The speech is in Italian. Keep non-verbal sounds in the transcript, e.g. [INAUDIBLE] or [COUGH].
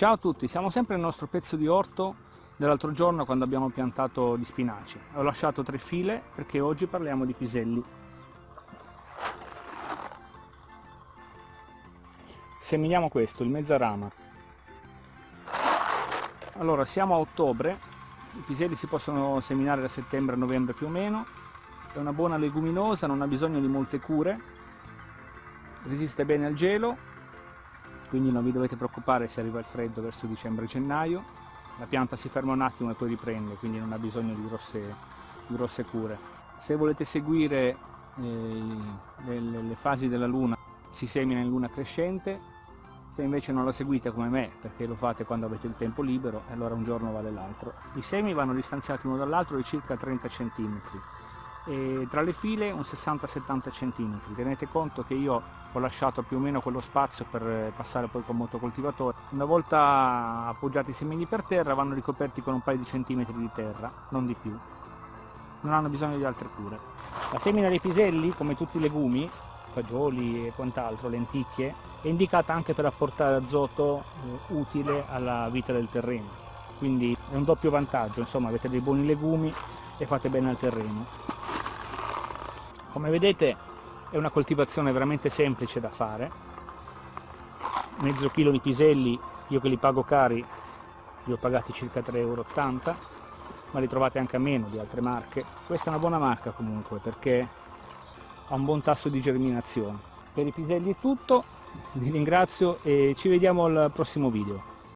Ciao a tutti, siamo sempre nel nostro pezzo di orto dell'altro giorno quando abbiamo piantato gli spinaci. Ho lasciato tre file perché oggi parliamo di piselli. Seminiamo questo, il mezzarama. Allora, siamo a ottobre, i piselli si possono seminare da settembre a novembre più o meno, è una buona leguminosa, non ha bisogno di molte cure, resiste bene al gelo, quindi non vi dovete preoccupare se arriva il freddo verso dicembre-gennaio, la pianta si ferma un attimo e poi riprende, quindi non ha bisogno di grosse, grosse cure. Se volete seguire eh, le, le fasi della luna si semina in luna crescente, se invece non la seguite come me, perché lo fate quando avete il tempo libero, allora un giorno vale l'altro. I semi vanno distanziati uno dall'altro di circa 30 cm e tra le file un 60-70 cm. Tenete conto che io ho lasciato più o meno quello spazio per passare poi col motocoltivatore. Una volta appoggiati i semini per terra vanno ricoperti con un paio di centimetri di terra, non di più. Non hanno bisogno di altre cure. La semina dei piselli, come tutti i legumi, fagioli e quant'altro, lenticchie, è indicata anche per apportare azoto eh, utile alla vita del terreno. Quindi è un doppio vantaggio, insomma avete dei buoni legumi e fate bene al terreno. Come vedete è una coltivazione veramente semplice da fare, mezzo chilo di piselli, io che li pago cari, li ho pagati circa 3,80 euro, ma li trovate anche a meno di altre marche. Questa è una buona marca comunque perché ha un buon tasso di germinazione. Per i piselli è tutto, [LAUGHS] vi ringrazio e ci vediamo al prossimo video.